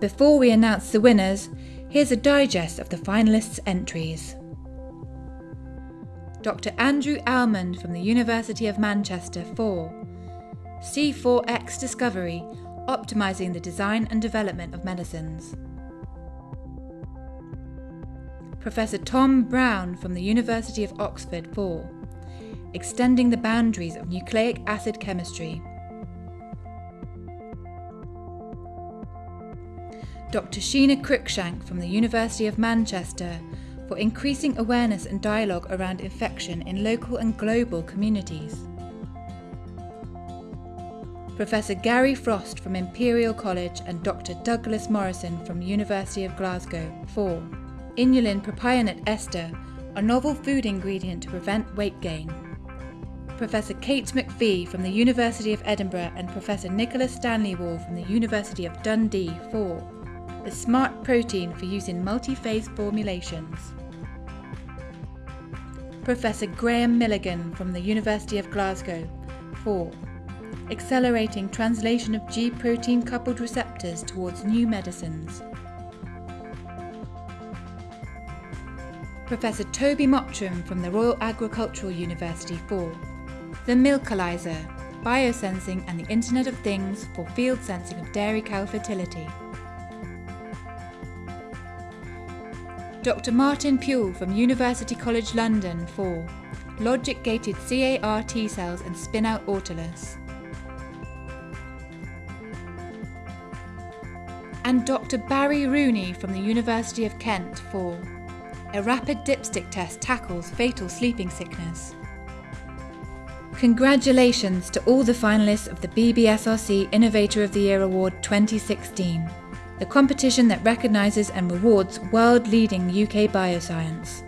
Before we announce the winners, here's a digest of the finalists' entries. Dr. Andrew Almond from the University of Manchester 4. C4X Discovery Optimizing the Design and Development of Medicines. Professor Tom Brown from the University of Oxford 4. Extending the Boundaries of Nucleic Acid Chemistry. Dr. Sheena Cruickshank from the University of Manchester for increasing awareness and dialogue around infection in local and global communities. Professor Gary Frost from Imperial College and Dr. Douglas Morrison from University of Glasgow 4. Inulin propionate ester, a novel food ingredient to prevent weight gain. Professor Cait MacPhee from the University of Edinburgh and Professor Nicholas Stanley Wall from the University of Dundee for the smart protein for use in multi-phase formulations. Professor Graeme Milligan from the University of Glasgow for Accelerating translation of G protein coupled receptors towards new medicines. Professor Toby Mottram from the Royal Agricultural University 4. The Milkalyzer, Biosensing and the Internet of Things for field sensing of dairy cow fertility. Dr. Martin Pule from University College London for Logic gated CAR T cells and spin out autolus. And Dr. Barry Rooney from the University of Kent for A rapid dipstick test tackles fatal sleeping sickness. Congratulations to all the finalists of the BBSRC Innovator of the Year Award 2016 the competition that recognises and rewards world leading UK bioscience.